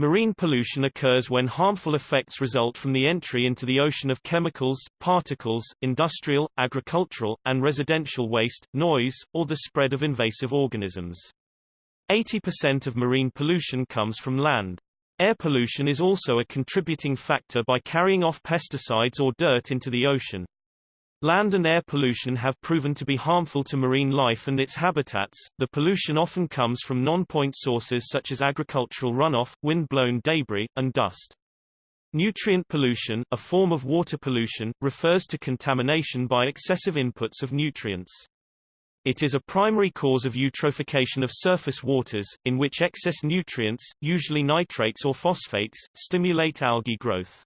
Marine pollution occurs when harmful effects result from the entry into the ocean of chemicals, particles, industrial, agricultural, and residential waste, noise, or the spread of invasive organisms. 80% of marine pollution comes from land. Air pollution is also a contributing factor by carrying off pesticides or dirt into the ocean. Land and air pollution have proven to be harmful to marine life and its habitats. The pollution often comes from non-point sources such as agricultural runoff, wind-blown debris, and dust. Nutrient pollution, a form of water pollution, refers to contamination by excessive inputs of nutrients. It is a primary cause of eutrophication of surface waters, in which excess nutrients, usually nitrates or phosphates, stimulate algae growth.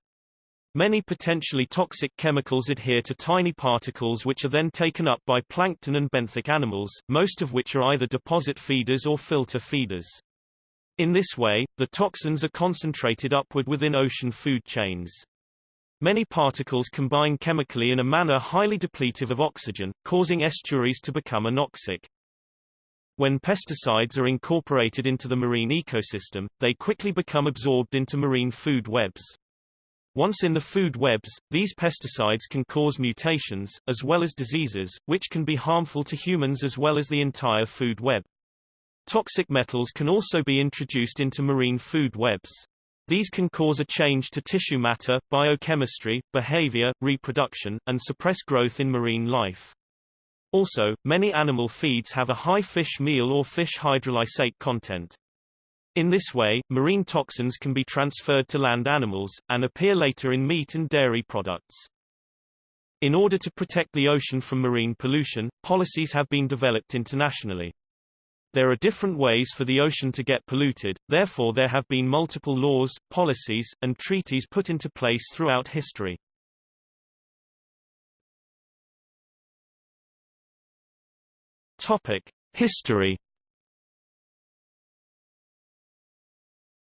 Many potentially toxic chemicals adhere to tiny particles which are then taken up by plankton and benthic animals, most of which are either deposit feeders or filter feeders. In this way, the toxins are concentrated upward within ocean food chains. Many particles combine chemically in a manner highly depletive of oxygen, causing estuaries to become anoxic. When pesticides are incorporated into the marine ecosystem, they quickly become absorbed into marine food webs. Once in the food webs, these pesticides can cause mutations, as well as diseases, which can be harmful to humans as well as the entire food web. Toxic metals can also be introduced into marine food webs. These can cause a change to tissue matter, biochemistry, behavior, reproduction, and suppress growth in marine life. Also, many animal feeds have a high fish meal or fish hydrolysate content. In this way, marine toxins can be transferred to land animals, and appear later in meat and dairy products. In order to protect the ocean from marine pollution, policies have been developed internationally. There are different ways for the ocean to get polluted, therefore there have been multiple laws, policies, and treaties put into place throughout history. Topic. History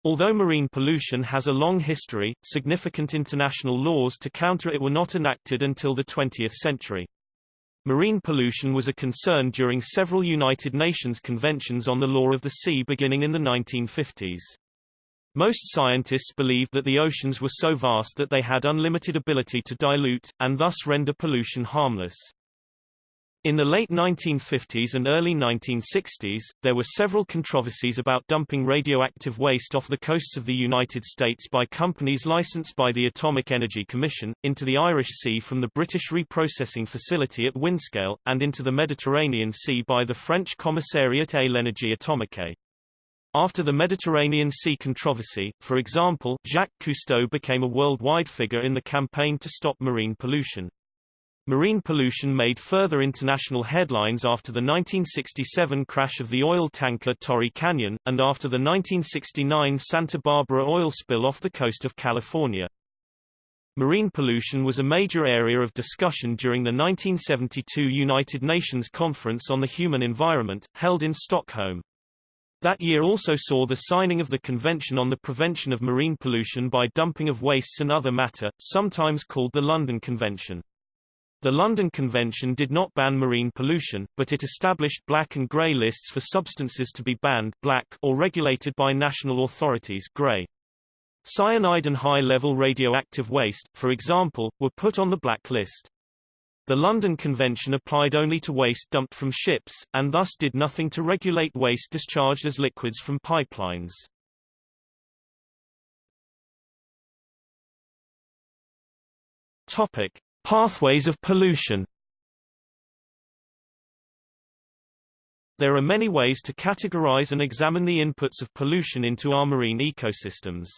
Although marine pollution has a long history, significant international laws to counter it were not enacted until the 20th century. Marine pollution was a concern during several United Nations conventions on the law of the sea beginning in the 1950s. Most scientists believed that the oceans were so vast that they had unlimited ability to dilute, and thus render pollution harmless. In the late 1950s and early 1960s, there were several controversies about dumping radioactive waste off the coasts of the United States by companies licensed by the Atomic Energy Commission, into the Irish Sea from the British reprocessing facility at Windscale, and into the Mediterranean Sea by the French Commissariat à l'Énergie Atomique. After the Mediterranean Sea controversy, for example, Jacques Cousteau became a worldwide figure in the campaign to stop marine pollution. Marine pollution made further international headlines after the 1967 crash of the oil tanker Torrey Canyon, and after the 1969 Santa Barbara oil spill off the coast of California. Marine pollution was a major area of discussion during the 1972 United Nations Conference on the Human Environment, held in Stockholm. That year also saw the signing of the Convention on the Prevention of Marine Pollution by Dumping of Wastes and Other Matter, sometimes called the London Convention. The London Convention did not ban marine pollution, but it established black and grey lists for substances to be banned black or regulated by national authorities grey. Cyanide and high-level radioactive waste, for example, were put on the black list. The London Convention applied only to waste dumped from ships, and thus did nothing to regulate waste discharged as liquids from pipelines. Topic. Pathways of pollution There are many ways to categorize and examine the inputs of pollution into our marine ecosystems.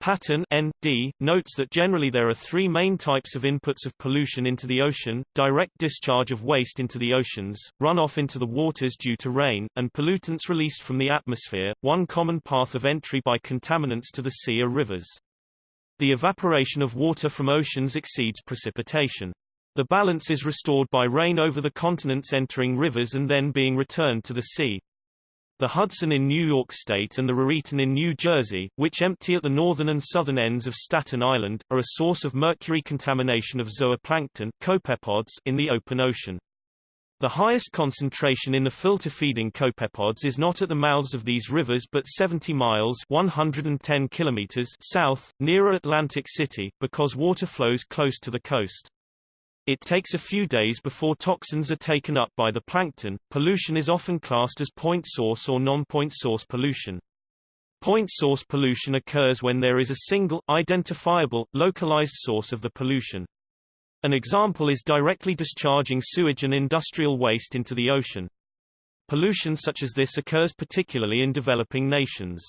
Patin N.D. notes that generally there are three main types of inputs of pollution into the ocean, direct discharge of waste into the oceans, runoff into the waters due to rain, and pollutants released from the atmosphere. One common path of entry by contaminants to the sea are rivers. The evaporation of water from oceans exceeds precipitation. The balance is restored by rain over the continents entering rivers and then being returned to the sea. The Hudson in New York State and the Raritan in New Jersey, which empty at the northern and southern ends of Staten Island, are a source of mercury contamination of zooplankton copepods in the open ocean. The highest concentration in the filter-feeding copepods is not at the mouths of these rivers but 70 miles 110 kilometers south, nearer Atlantic City, because water flows close to the coast. It takes a few days before toxins are taken up by the plankton. Pollution is often classed as point source or non-point source pollution. Point source pollution occurs when there is a single, identifiable, localized source of the pollution. An example is directly discharging sewage and industrial waste into the ocean. Pollution such as this occurs particularly in developing nations.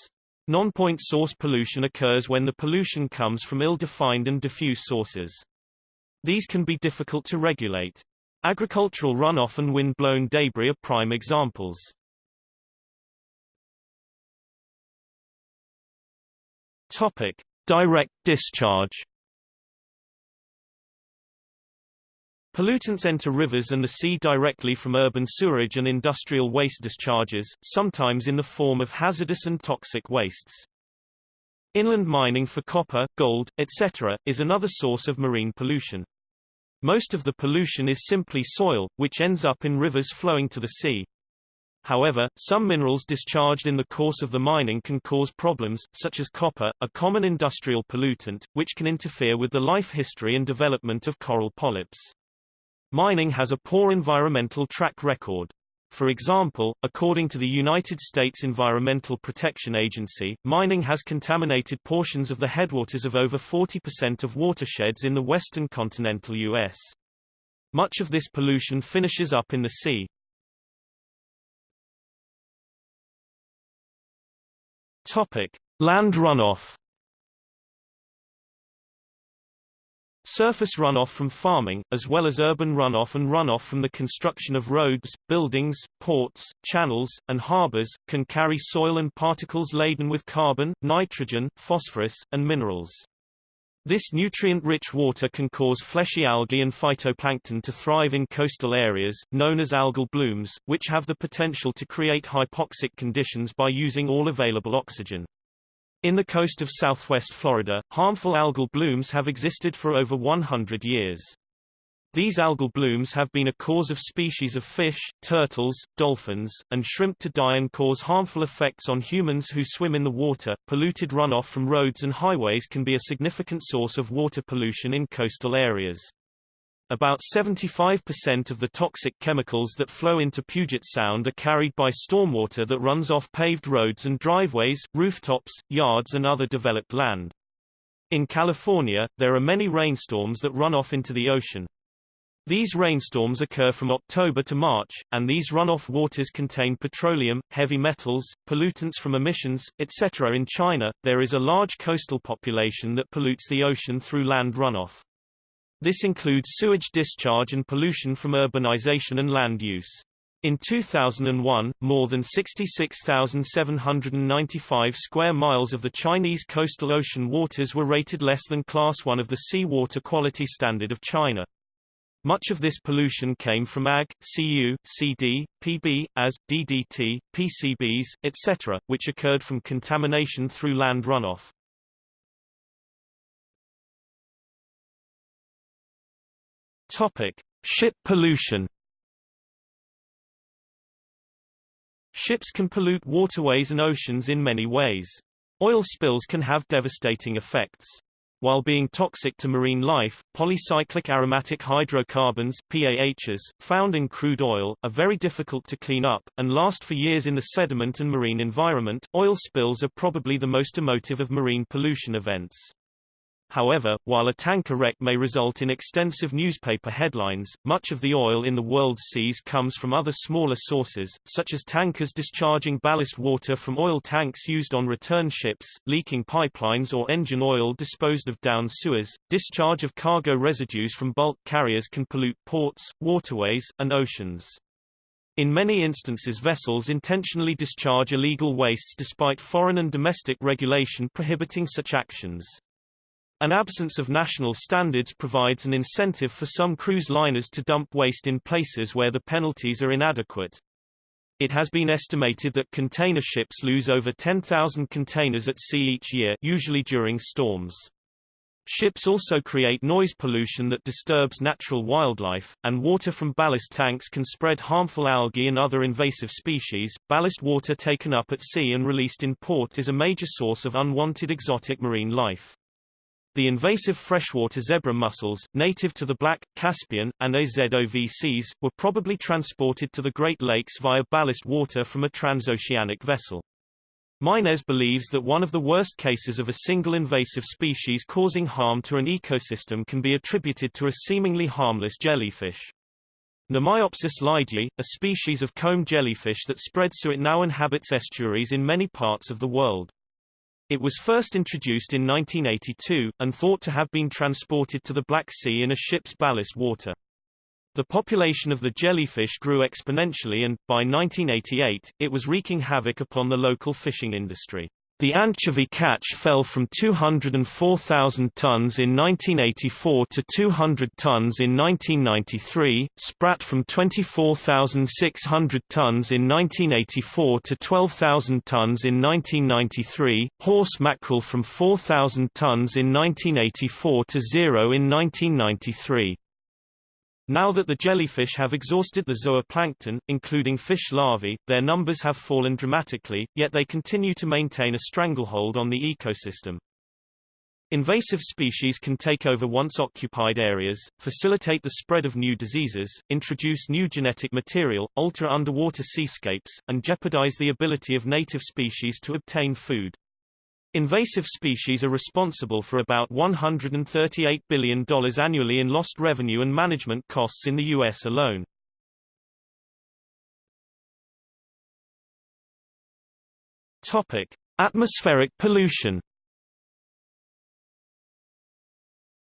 Non-point source pollution occurs when the pollution comes from ill-defined and diffuse sources. These can be difficult to regulate. Agricultural runoff and wind-blown debris are prime examples. Topic: Direct discharge. Pollutants enter rivers and the sea directly from urban sewerage and industrial waste discharges, sometimes in the form of hazardous and toxic wastes. Inland mining for copper, gold, etc., is another source of marine pollution. Most of the pollution is simply soil, which ends up in rivers flowing to the sea. However, some minerals discharged in the course of the mining can cause problems, such as copper, a common industrial pollutant, which can interfere with the life history and development of coral polyps. Mining has a poor environmental track record. For example, according to the United States Environmental Protection Agency, mining has contaminated portions of the headwaters of over 40% of watersheds in the western continental U.S. Much of this pollution finishes up in the sea. Topic: Land runoff. Surface runoff from farming, as well as urban runoff and runoff from the construction of roads, buildings, ports, channels, and harbors, can carry soil and particles laden with carbon, nitrogen, phosphorus, and minerals. This nutrient-rich water can cause fleshy algae and phytoplankton to thrive in coastal areas, known as algal blooms, which have the potential to create hypoxic conditions by using all available oxygen. In the coast of southwest Florida, harmful algal blooms have existed for over 100 years. These algal blooms have been a cause of species of fish, turtles, dolphins, and shrimp to die and cause harmful effects on humans who swim in the water. Polluted runoff from roads and highways can be a significant source of water pollution in coastal areas. About 75% of the toxic chemicals that flow into Puget Sound are carried by stormwater that runs off paved roads and driveways, rooftops, yards and other developed land. In California, there are many rainstorms that run off into the ocean. These rainstorms occur from October to March, and these runoff waters contain petroleum, heavy metals, pollutants from emissions, etc. In China, there is a large coastal population that pollutes the ocean through land runoff. This includes sewage discharge and pollution from urbanization and land use. In 2001, more than 66,795 square miles of the Chinese coastal ocean waters were rated less than Class 1 of the Sea Water Quality Standard of China. Much of this pollution came from Ag, Cu, CD, PB, as, DDT, PCBs, etc., which occurred from contamination through land runoff. Topic: Ship pollution. Ships can pollute waterways and oceans in many ways. Oil spills can have devastating effects. While being toxic to marine life, polycyclic aromatic hydrocarbons PAHs, found in crude oil, are very difficult to clean up, and last for years in the sediment and marine environment. Oil spills are probably the most emotive of marine pollution events. However, while a tanker wreck may result in extensive newspaper headlines, much of the oil in the world's seas comes from other smaller sources, such as tankers discharging ballast water from oil tanks used on return ships, leaking pipelines or engine oil disposed of down sewers. Discharge of cargo residues from bulk carriers can pollute ports, waterways, and oceans. In many instances vessels intentionally discharge illegal wastes despite foreign and domestic regulation prohibiting such actions. An absence of national standards provides an incentive for some cruise liners to dump waste in places where the penalties are inadequate. It has been estimated that container ships lose over 10,000 containers at sea each year usually during storms. Ships also create noise pollution that disturbs natural wildlife, and water from ballast tanks can spread harmful algae and other invasive species. Ballast water taken up at sea and released in port is a major source of unwanted exotic marine life. The invasive freshwater zebra mussels, native to the Black, Caspian, and Azov seas, were probably transported to the Great Lakes via ballast water from a transoceanic vessel. Meinesz believes that one of the worst cases of a single invasive species causing harm to an ecosystem can be attributed to a seemingly harmless jellyfish. Mnemiopsis leidyi, a species of comb jellyfish that spreads so it now inhabits estuaries in many parts of the world. It was first introduced in 1982, and thought to have been transported to the Black Sea in a ship's ballast water. The population of the jellyfish grew exponentially and, by 1988, it was wreaking havoc upon the local fishing industry. The anchovy catch fell from 204,000 tons in 1984 to 200 tons in 1993, sprat from 24,600 tons in 1984 to 12,000 tons in 1993, horse mackerel from 4,000 tons in 1984 to zero in 1993. Now that the jellyfish have exhausted the zooplankton, including fish larvae, their numbers have fallen dramatically, yet they continue to maintain a stranglehold on the ecosystem. Invasive species can take over once occupied areas, facilitate the spread of new diseases, introduce new genetic material, alter underwater seascapes, and jeopardize the ability of native species to obtain food. Invasive species are responsible for about $138 billion annually in lost revenue and management costs in the U.S. alone. Topic. Atmospheric pollution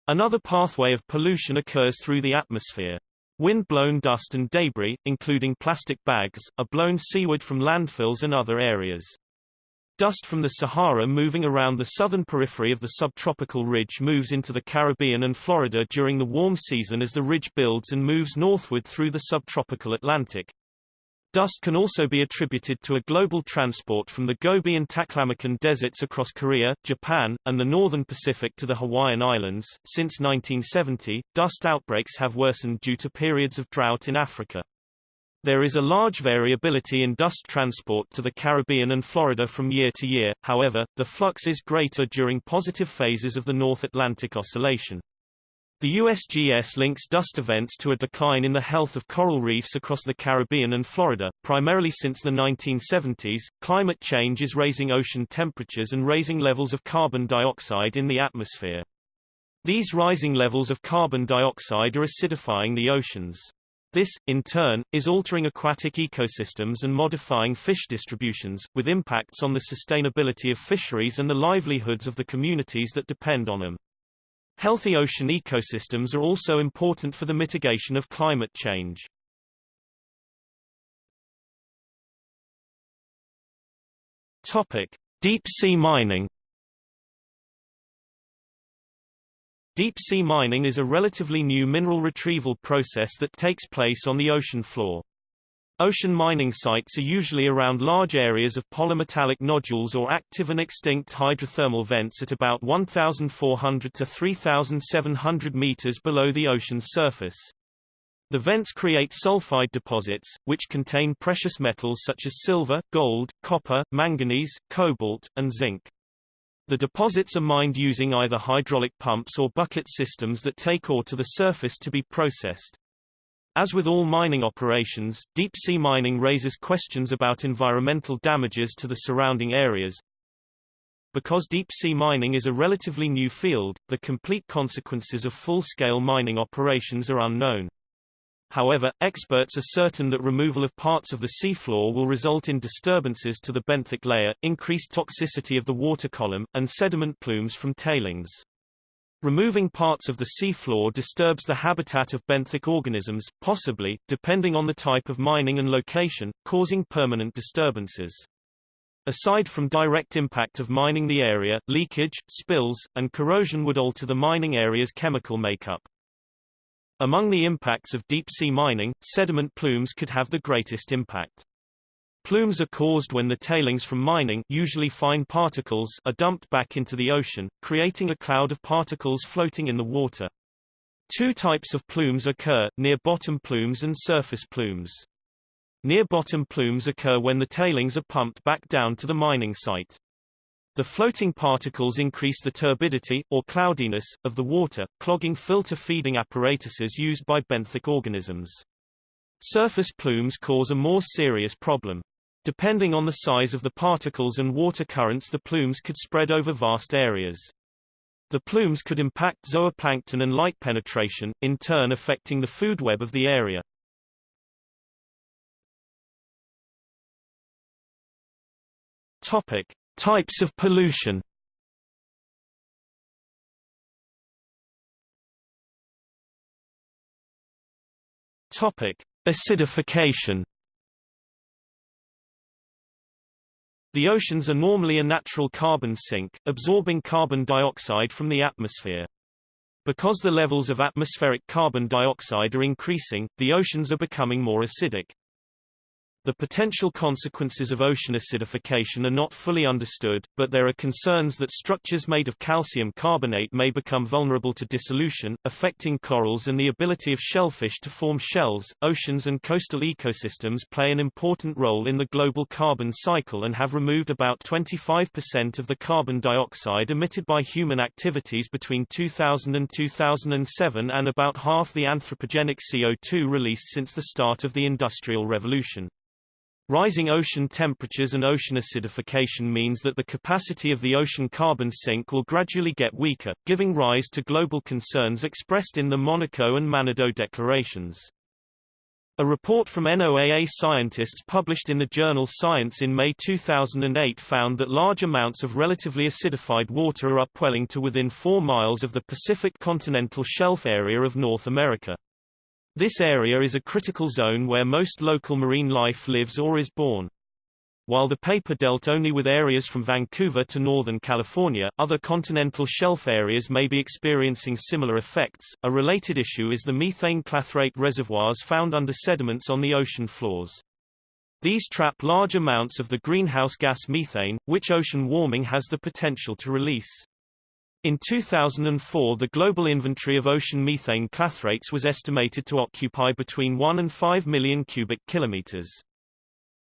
Another pathway of pollution occurs through the atmosphere. Wind-blown dust and debris, including plastic bags, are blown seaward from landfills and other areas. Dust from the Sahara moving around the southern periphery of the subtropical ridge moves into the Caribbean and Florida during the warm season as the ridge builds and moves northward through the subtropical Atlantic. Dust can also be attributed to a global transport from the Gobi and Taklamakan deserts across Korea, Japan, and the northern Pacific to the Hawaiian Islands. Since 1970, dust outbreaks have worsened due to periods of drought in Africa. There is a large variability in dust transport to the Caribbean and Florida from year to year, however, the flux is greater during positive phases of the North Atlantic Oscillation. The USGS links dust events to a decline in the health of coral reefs across the Caribbean and Florida, primarily since the 1970s. Climate change is raising ocean temperatures and raising levels of carbon dioxide in the atmosphere. These rising levels of carbon dioxide are acidifying the oceans. This, in turn, is altering aquatic ecosystems and modifying fish distributions, with impacts on the sustainability of fisheries and the livelihoods of the communities that depend on them. Healthy ocean ecosystems are also important for the mitigation of climate change. Topic: Deep sea mining Deep-sea mining is a relatively new mineral retrieval process that takes place on the ocean floor. Ocean mining sites are usually around large areas of polymetallic nodules or active and extinct hydrothermal vents at about 1,400 to 3,700 meters below the ocean's surface. The vents create sulfide deposits, which contain precious metals such as silver, gold, copper, manganese, cobalt, and zinc. The deposits are mined using either hydraulic pumps or bucket systems that take ore to the surface to be processed. As with all mining operations, deep-sea mining raises questions about environmental damages to the surrounding areas. Because deep-sea mining is a relatively new field, the complete consequences of full-scale mining operations are unknown. However, experts are certain that removal of parts of the seafloor will result in disturbances to the benthic layer, increased toxicity of the water column, and sediment plumes from tailings. Removing parts of the seafloor disturbs the habitat of benthic organisms, possibly, depending on the type of mining and location, causing permanent disturbances. Aside from direct impact of mining the area, leakage, spills, and corrosion would alter the mining area's chemical makeup. Among the impacts of deep-sea mining, sediment plumes could have the greatest impact. Plumes are caused when the tailings from mining usually fine particles are dumped back into the ocean, creating a cloud of particles floating in the water. Two types of plumes occur, near-bottom plumes and surface plumes. Near-bottom plumes occur when the tailings are pumped back down to the mining site. The floating particles increase the turbidity, or cloudiness, of the water, clogging filter feeding apparatuses used by benthic organisms. Surface plumes cause a more serious problem. Depending on the size of the particles and water currents the plumes could spread over vast areas. The plumes could impact zooplankton and light penetration, in turn affecting the food web of the area. Topic: Types of pollution. Topic: Acidification. The oceans are normally a natural carbon sink, absorbing carbon dioxide from the atmosphere. Because the levels of atmospheric carbon dioxide are increasing, the oceans are becoming more acidic. The potential consequences of ocean acidification are not fully understood, but there are concerns that structures made of calcium carbonate may become vulnerable to dissolution, affecting corals and the ability of shellfish to form shells. Oceans and coastal ecosystems play an important role in the global carbon cycle and have removed about 25% of the carbon dioxide emitted by human activities between 2000 and 2007 and about half the anthropogenic CO2 released since the start of the Industrial Revolution. Rising ocean temperatures and ocean acidification means that the capacity of the ocean carbon sink will gradually get weaker, giving rise to global concerns expressed in the Monaco and Manado declarations. A report from NOAA scientists published in the journal Science in May 2008 found that large amounts of relatively acidified water are upwelling to within 4 miles of the Pacific continental shelf area of North America. This area is a critical zone where most local marine life lives or is born. While the paper dealt only with areas from Vancouver to northern California, other continental shelf areas may be experiencing similar effects. A related issue is the methane clathrate reservoirs found under sediments on the ocean floors. These trap large amounts of the greenhouse gas methane, which ocean warming has the potential to release. In 2004 the global inventory of ocean methane clathrates was estimated to occupy between 1 and 5 million cubic kilometers.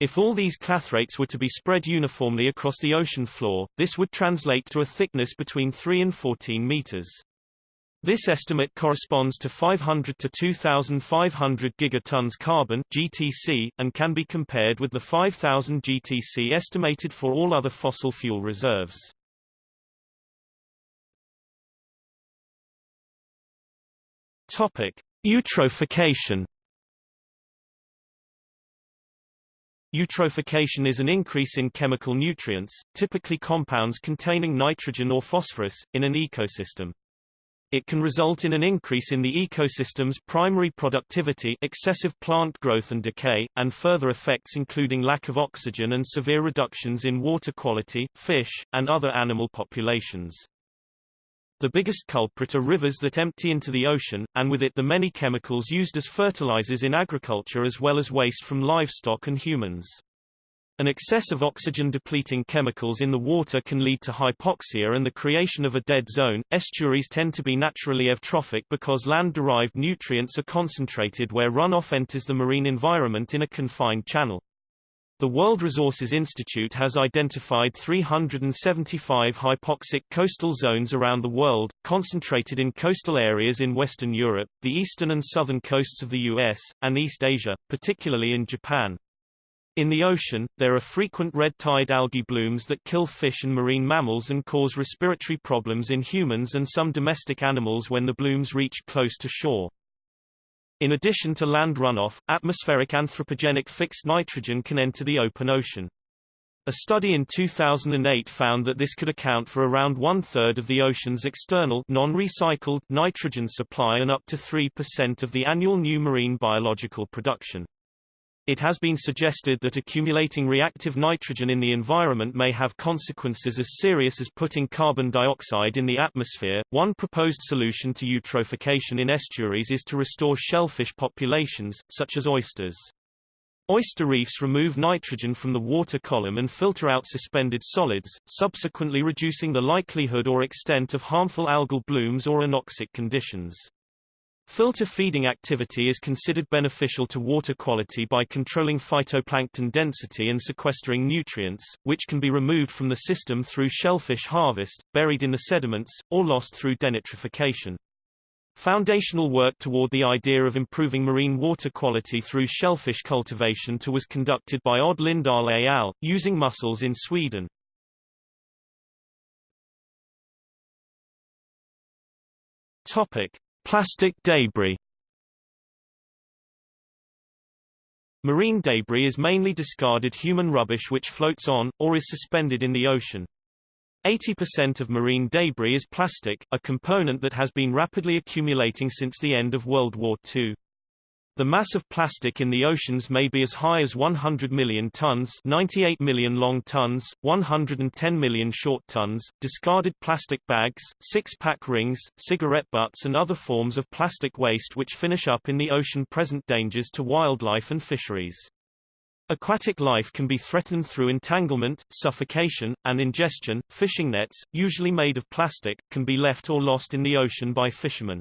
If all these clathrates were to be spread uniformly across the ocean floor, this would translate to a thickness between 3 and 14 meters. This estimate corresponds to 500 to 2,500 gigatons carbon (GTC) and can be compared with the 5,000 GTC estimated for all other fossil fuel reserves. Topic: Eutrophication. Eutrophication is an increase in chemical nutrients, typically compounds containing nitrogen or phosphorus, in an ecosystem. It can result in an increase in the ecosystem's primary productivity excessive plant growth and decay, and further effects including lack of oxygen and severe reductions in water quality, fish, and other animal populations. The biggest culprit are rivers that empty into the ocean, and with it the many chemicals used as fertilizers in agriculture as well as waste from livestock and humans. An excess of oxygen-depleting chemicals in the water can lead to hypoxia and the creation of a dead zone. Estuaries tend to be naturally eutrophic because land-derived nutrients are concentrated where runoff enters the marine environment in a confined channel. The World Resources Institute has identified 375 hypoxic coastal zones around the world, concentrated in coastal areas in Western Europe, the eastern and southern coasts of the US, and East Asia, particularly in Japan. In the ocean, there are frequent red tide algae blooms that kill fish and marine mammals and cause respiratory problems in humans and some domestic animals when the blooms reach close to shore. In addition to land runoff, atmospheric anthropogenic fixed nitrogen can enter the open ocean. A study in 2008 found that this could account for around one-third of the ocean's external non-recycled nitrogen supply and up to 3% of the annual new marine biological production. It has been suggested that accumulating reactive nitrogen in the environment may have consequences as serious as putting carbon dioxide in the atmosphere. One proposed solution to eutrophication in estuaries is to restore shellfish populations, such as oysters. Oyster reefs remove nitrogen from the water column and filter out suspended solids, subsequently reducing the likelihood or extent of harmful algal blooms or anoxic conditions. Filter feeding activity is considered beneficial to water quality by controlling phytoplankton density and sequestering nutrients, which can be removed from the system through shellfish harvest, buried in the sediments, or lost through denitrification. Foundational work toward the idea of improving marine water quality through shellfish cultivation to was conducted by Odd Lindahl et al., using mussels in Sweden. Topic. Plastic debris Marine debris is mainly discarded human rubbish which floats on, or is suspended in the ocean. 80% of marine debris is plastic, a component that has been rapidly accumulating since the end of World War II. The mass of plastic in the oceans may be as high as 100 million tons 98 million long tons, 110 million short tons. Discarded plastic bags, six-pack rings, cigarette butts and other forms of plastic waste which finish up in the ocean present dangers to wildlife and fisheries. Aquatic life can be threatened through entanglement, suffocation, and ingestion. Fishing nets, usually made of plastic, can be left or lost in the ocean by fishermen.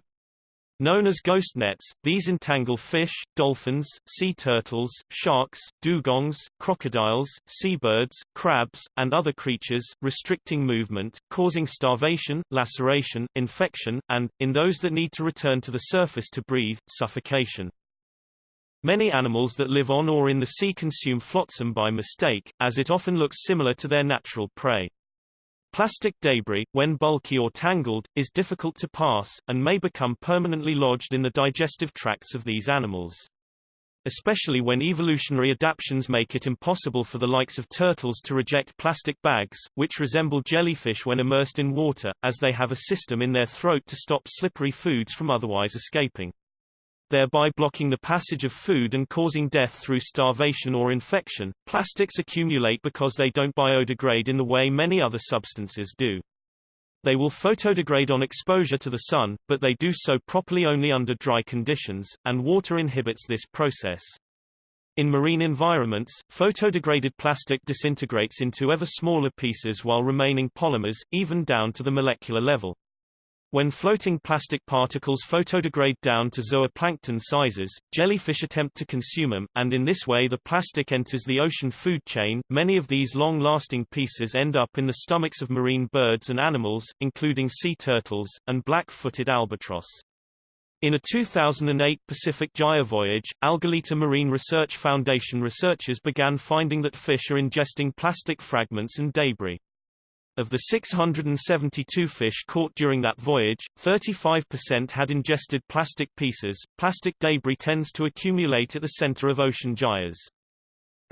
Known as ghost nets, these entangle fish, dolphins, sea turtles, sharks, dugongs, crocodiles, seabirds, crabs, and other creatures, restricting movement, causing starvation, laceration, infection, and, in those that need to return to the surface to breathe, suffocation. Many animals that live on or in the sea consume flotsam by mistake, as it often looks similar to their natural prey. Plastic debris, when bulky or tangled, is difficult to pass, and may become permanently lodged in the digestive tracts of these animals. Especially when evolutionary adaptations make it impossible for the likes of turtles to reject plastic bags, which resemble jellyfish when immersed in water, as they have a system in their throat to stop slippery foods from otherwise escaping thereby blocking the passage of food and causing death through starvation or infection. Plastics accumulate because they don't biodegrade in the way many other substances do. They will photodegrade on exposure to the sun, but they do so properly only under dry conditions, and water inhibits this process. In marine environments, photodegraded plastic disintegrates into ever smaller pieces while remaining polymers, even down to the molecular level. When floating plastic particles photodegrade down to zooplankton sizes, jellyfish attempt to consume them, and in this way the plastic enters the ocean food chain. Many of these long-lasting pieces end up in the stomachs of marine birds and animals, including sea turtles, and black-footed albatross. In a 2008 Pacific Gyre voyage, Algalita Marine Research Foundation researchers began finding that fish are ingesting plastic fragments and debris. Of the 672 fish caught during that voyage, 35% had ingested plastic pieces. Plastic debris tends to accumulate at the center of ocean gyres.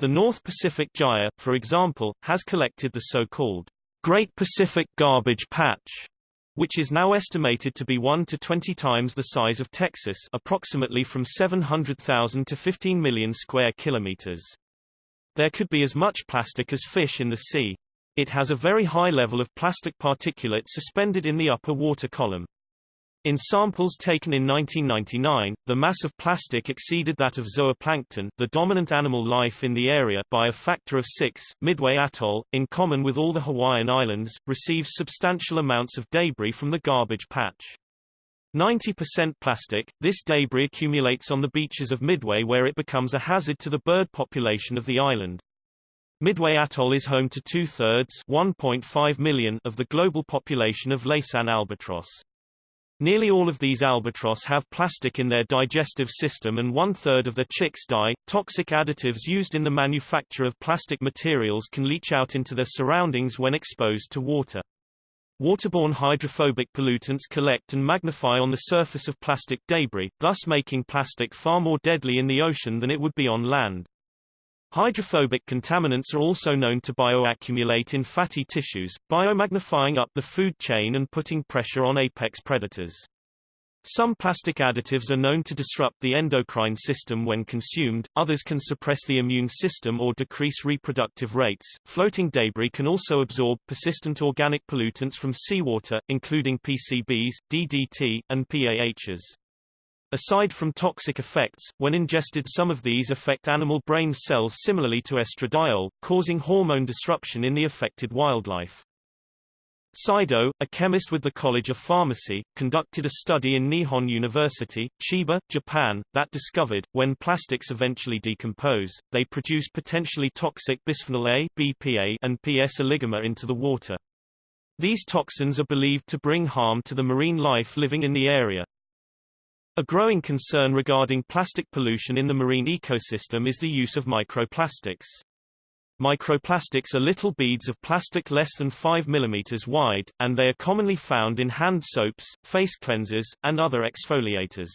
The North Pacific Gyre, for example, has collected the so-called Great Pacific Garbage Patch, which is now estimated to be 1 to 20 times the size of Texas, approximately from 700,000 to 15 million square kilometers. There could be as much plastic as fish in the sea. It has a very high level of plastic particulate suspended in the upper water column. In samples taken in 1999, the mass of plastic exceeded that of zooplankton, the dominant animal life in the area, by a factor of six. Midway Atoll, in common with all the Hawaiian Islands, receives substantial amounts of debris from the garbage patch. 90% plastic, this debris accumulates on the beaches of Midway where it becomes a hazard to the bird population of the island. Midway Atoll is home to two-thirds of the global population of Laysan albatross. Nearly all of these albatross have plastic in their digestive system and one-third of their chicks die. Toxic additives used in the manufacture of plastic materials can leach out into their surroundings when exposed to water. Waterborne hydrophobic pollutants collect and magnify on the surface of plastic debris, thus making plastic far more deadly in the ocean than it would be on land. Hydrophobic contaminants are also known to bioaccumulate in fatty tissues, biomagnifying up the food chain and putting pressure on apex predators. Some plastic additives are known to disrupt the endocrine system when consumed, others can suppress the immune system or decrease reproductive rates. Floating debris can also absorb persistent organic pollutants from seawater, including PCBs, DDT, and PAHs. Aside from toxic effects, when ingested some of these affect animal brain cells similarly to estradiol, causing hormone disruption in the affected wildlife. Saido, a chemist with the College of Pharmacy, conducted a study in Nihon University, Chiba, Japan, that discovered, when plastics eventually decompose, they produce potentially toxic bisphenol A BPA and PS oligomers into the water. These toxins are believed to bring harm to the marine life living in the area. A growing concern regarding plastic pollution in the marine ecosystem is the use of microplastics. Microplastics are little beads of plastic less than 5 mm wide, and they are commonly found in hand soaps, face cleansers, and other exfoliators.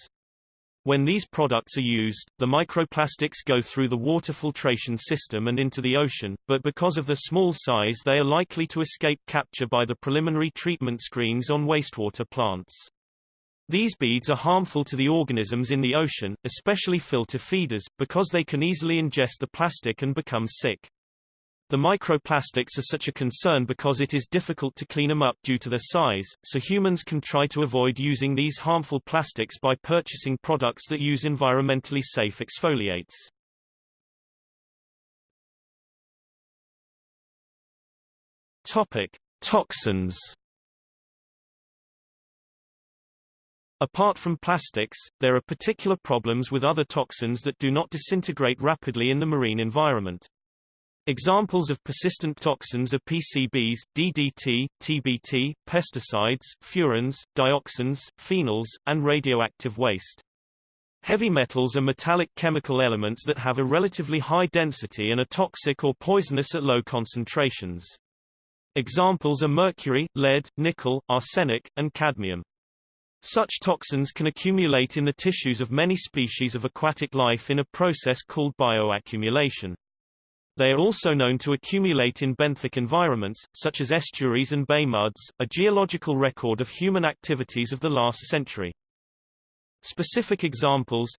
When these products are used, the microplastics go through the water filtration system and into the ocean, but because of their small size they are likely to escape capture by the preliminary treatment screens on wastewater plants. These beads are harmful to the organisms in the ocean, especially filter feeders, because they can easily ingest the plastic and become sick. The microplastics are such a concern because it is difficult to clean them up due to their size, so humans can try to avoid using these harmful plastics by purchasing products that use environmentally safe exfoliates. Topic: Toxins. Apart from plastics, there are particular problems with other toxins that do not disintegrate rapidly in the marine environment. Examples of persistent toxins are PCBs, DDT, TBT, pesticides, furans, dioxins, phenols, and radioactive waste. Heavy metals are metallic chemical elements that have a relatively high density and are toxic or poisonous at low concentrations. Examples are mercury, lead, nickel, arsenic, and cadmium. Such toxins can accumulate in the tissues of many species of aquatic life in a process called bioaccumulation. They are also known to accumulate in benthic environments, such as estuaries and bay muds, a geological record of human activities of the last century. Specific examples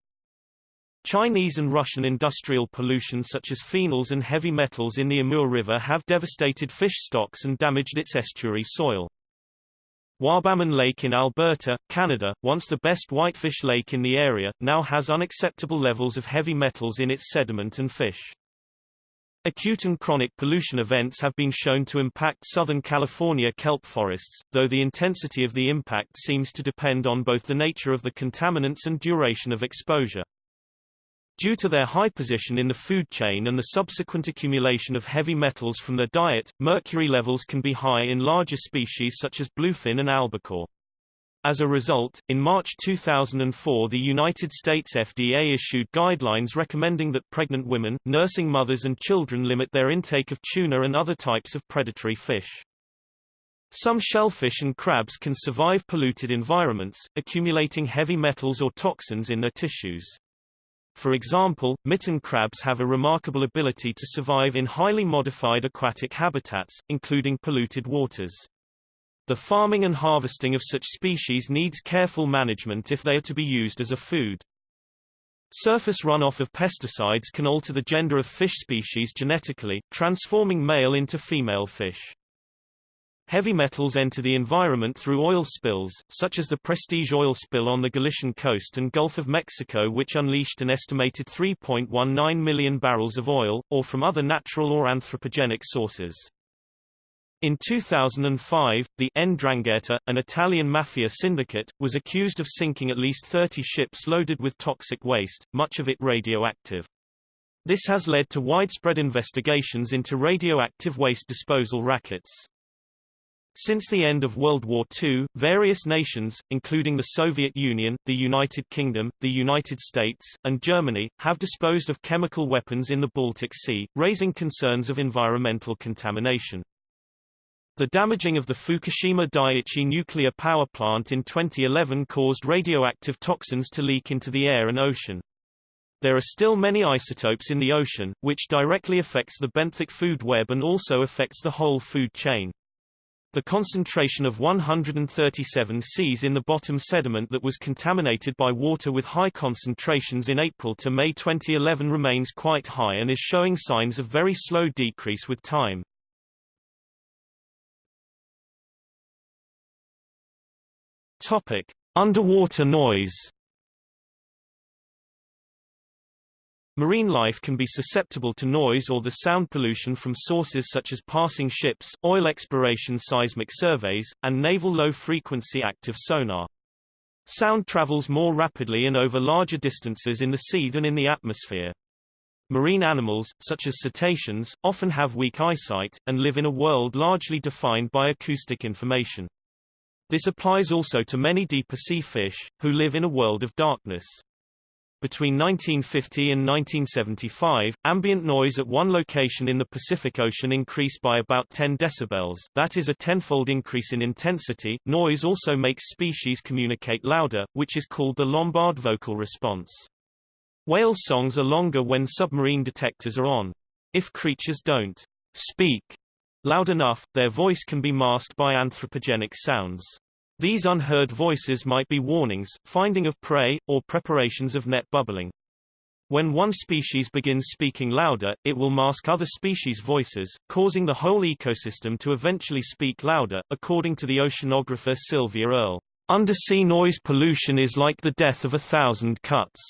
Chinese and Russian industrial pollution such as phenols and heavy metals in the Amur River have devastated fish stocks and damaged its estuary soil. Wabamun Lake in Alberta, Canada, once the best whitefish lake in the area, now has unacceptable levels of heavy metals in its sediment and fish. Acute and chronic pollution events have been shown to impact Southern California kelp forests, though the intensity of the impact seems to depend on both the nature of the contaminants and duration of exposure. Due to their high position in the food chain and the subsequent accumulation of heavy metals from their diet, mercury levels can be high in larger species such as bluefin and albacore. As a result, in March 2004 the United States FDA issued guidelines recommending that pregnant women, nursing mothers and children limit their intake of tuna and other types of predatory fish. Some shellfish and crabs can survive polluted environments, accumulating heavy metals or toxins in their tissues. For example, mitten crabs have a remarkable ability to survive in highly modified aquatic habitats, including polluted waters. The farming and harvesting of such species needs careful management if they are to be used as a food. Surface runoff of pesticides can alter the gender of fish species genetically, transforming male into female fish. Heavy metals enter the environment through oil spills, such as the Prestige oil spill on the Galician coast and Gulf of Mexico which unleashed an estimated 3.19 million barrels of oil, or from other natural or anthropogenic sources. In 2005, the Ndrangheta, an Italian mafia syndicate, was accused of sinking at least 30 ships loaded with toxic waste, much of it radioactive. This has led to widespread investigations into radioactive waste disposal rackets. Since the end of World War II, various nations, including the Soviet Union, the United Kingdom, the United States, and Germany, have disposed of chemical weapons in the Baltic Sea, raising concerns of environmental contamination. The damaging of the Fukushima Daiichi nuclear power plant in 2011 caused radioactive toxins to leak into the air and ocean. There are still many isotopes in the ocean, which directly affects the benthic food web and also affects the whole food chain. The concentration of 137 Cs in the bottom sediment that was contaminated by water with high concentrations in April to May 2011 remains quite high and is showing signs of very slow decrease with time. Topic: Underwater noise. Marine life can be susceptible to noise or the sound pollution from sources such as passing ships, oil exploration seismic surveys, and naval low-frequency active sonar. Sound travels more rapidly and over larger distances in the sea than in the atmosphere. Marine animals, such as cetaceans, often have weak eyesight, and live in a world largely defined by acoustic information. This applies also to many deeper sea fish, who live in a world of darkness. Between 1950 and 1975, ambient noise at one location in the Pacific Ocean increased by about 10 decibels that is a tenfold increase in intensity. Noise also makes species communicate louder, which is called the Lombard vocal response. Whale songs are longer when submarine detectors are on. If creatures don't speak loud enough, their voice can be masked by anthropogenic sounds. These unheard voices might be warnings, finding of prey, or preparations of net bubbling. When one species begins speaking louder, it will mask other species' voices, causing the whole ecosystem to eventually speak louder, according to the oceanographer Sylvia Earle. Undersea noise pollution is like the death of a thousand cuts.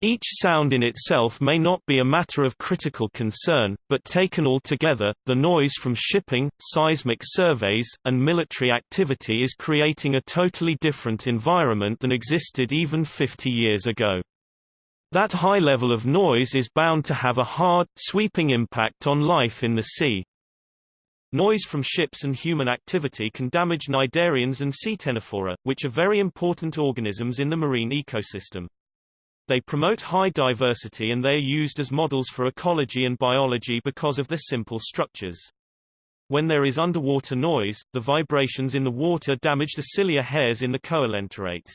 Each sound in itself may not be a matter of critical concern, but taken all together, the noise from shipping, seismic surveys, and military activity is creating a totally different environment than existed even 50 years ago. That high level of noise is bound to have a hard, sweeping impact on life in the sea. Noise from ships and human activity can damage cnidarians and Ctenophora, which are very important organisms in the marine ecosystem. They promote high diversity and they are used as models for ecology and biology because of their simple structures. When there is underwater noise, the vibrations in the water damage the cilia hairs in the coelenterates.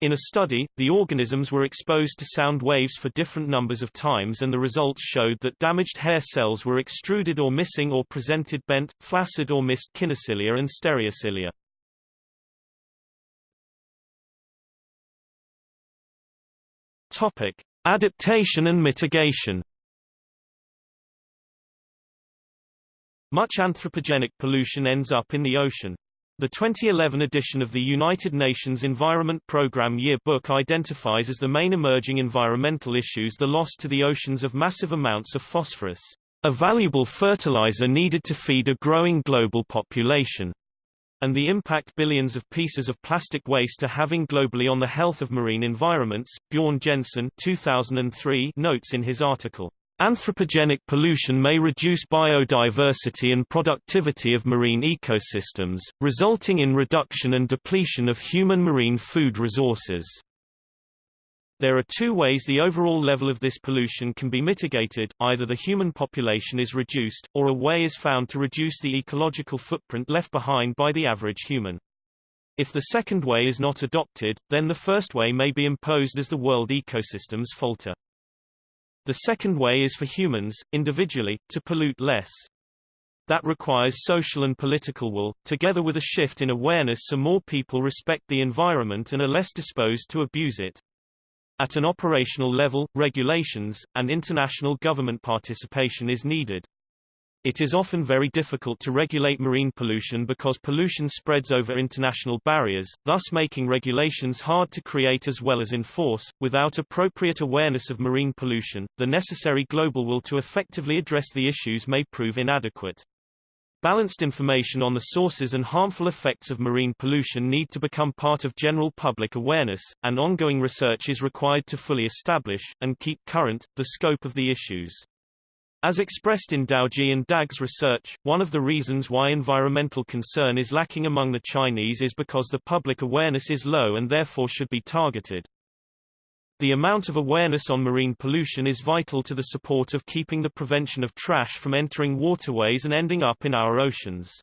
In a study, the organisms were exposed to sound waves for different numbers of times and the results showed that damaged hair cells were extruded or missing or presented bent, flaccid or missed kinocilia and stereocilia. Topic: Adaptation and mitigation. Much anthropogenic pollution ends up in the ocean. The 2011 edition of the United Nations Environment Programme Yearbook identifies as the main emerging environmental issues the loss to the oceans of massive amounts of phosphorus, a valuable fertilizer needed to feed a growing global population and the impact billions of pieces of plastic waste are having globally on the health of marine environments, Bjorn Jensen 2003 notes in his article. Anthropogenic pollution may reduce biodiversity and productivity of marine ecosystems, resulting in reduction and depletion of human marine food resources. There are two ways the overall level of this pollution can be mitigated, either the human population is reduced, or a way is found to reduce the ecological footprint left behind by the average human. If the second way is not adopted, then the first way may be imposed as the world ecosystems falter. The second way is for humans, individually, to pollute less. That requires social and political will, together with a shift in awareness so more people respect the environment and are less disposed to abuse it. At an operational level, regulations, and international government participation is needed. It is often very difficult to regulate marine pollution because pollution spreads over international barriers, thus making regulations hard to create as well as enforce. Without appropriate awareness of marine pollution, the necessary global will to effectively address the issues may prove inadequate. Balanced information on the sources and harmful effects of marine pollution need to become part of general public awareness, and ongoing research is required to fully establish, and keep current, the scope of the issues. As expressed in Daoji and Dag's research, one of the reasons why environmental concern is lacking among the Chinese is because the public awareness is low and therefore should be targeted. The amount of awareness on marine pollution is vital to the support of keeping the prevention of trash from entering waterways and ending up in our oceans.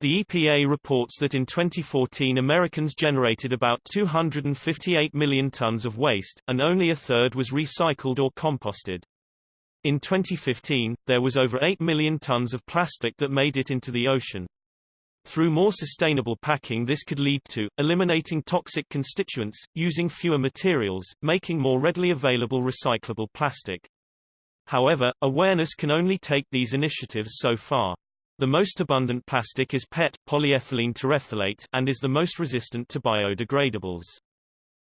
The EPA reports that in 2014 Americans generated about 258 million tons of waste, and only a third was recycled or composted. In 2015, there was over 8 million tons of plastic that made it into the ocean. Through more sustainable packing this could lead to, eliminating toxic constituents, using fewer materials, making more readily available recyclable plastic. However, awareness can only take these initiatives so far. The most abundant plastic is PET polyethylene terephthalate and is the most resistant to biodegradables.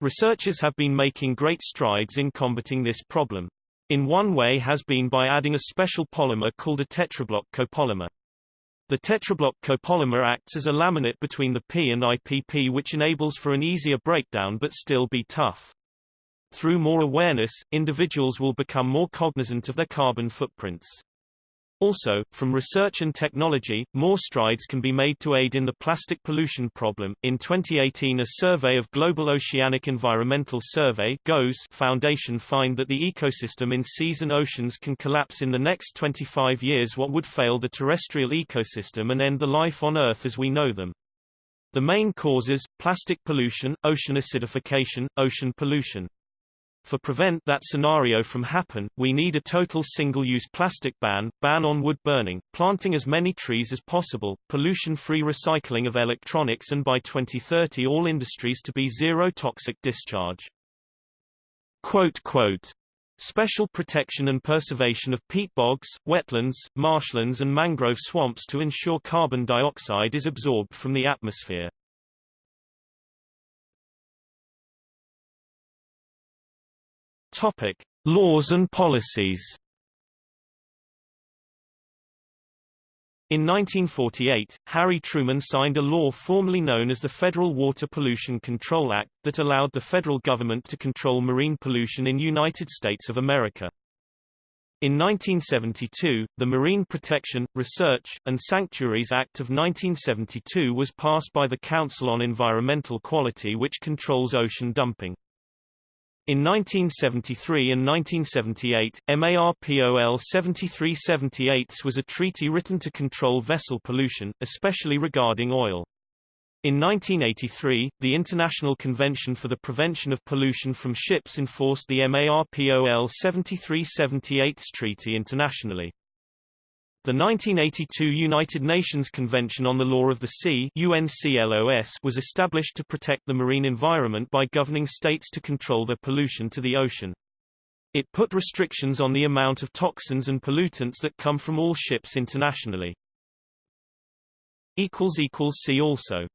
Researchers have been making great strides in combating this problem. In one way has been by adding a special polymer called a tetrablock copolymer. The tetrablock copolymer acts as a laminate between the P and IPP which enables for an easier breakdown but still be tough. Through more awareness, individuals will become more cognizant of their carbon footprints. Also, from research and technology, more strides can be made to aid in the plastic pollution problem. In 2018, a survey of Global Oceanic Environmental Survey (GOES) Foundation find that the ecosystem in seas and oceans can collapse in the next 25 years what would fail the terrestrial ecosystem and end the life on Earth as we know them. The main causes, plastic pollution, ocean acidification, ocean pollution. For prevent that scenario from happen, we need a total single-use plastic ban, ban on wood burning, planting as many trees as possible, pollution-free recycling of electronics and by 2030 all industries to be zero toxic discharge. Quote, quote, Special protection and preservation of peat bogs, wetlands, marshlands and mangrove swamps to ensure carbon dioxide is absorbed from the atmosphere. Topic: Laws and policies. In 1948, Harry Truman signed a law formerly known as the Federal Water Pollution Control Act, that allowed the federal government to control marine pollution in United States of America. In 1972, the Marine Protection, Research, and Sanctuaries Act of 1972 was passed by the Council on Environmental Quality which controls ocean dumping. In 1973 and 1978, MARPOL 7378 was a treaty written to control vessel pollution, especially regarding oil. In 1983, the International Convention for the Prevention of Pollution from Ships enforced the MARPOL 7378 treaty internationally. The 1982 United Nations Convention on the Law of the Sea UNCLOS was established to protect the marine environment by governing states to control their pollution to the ocean. It put restrictions on the amount of toxins and pollutants that come from all ships internationally. See also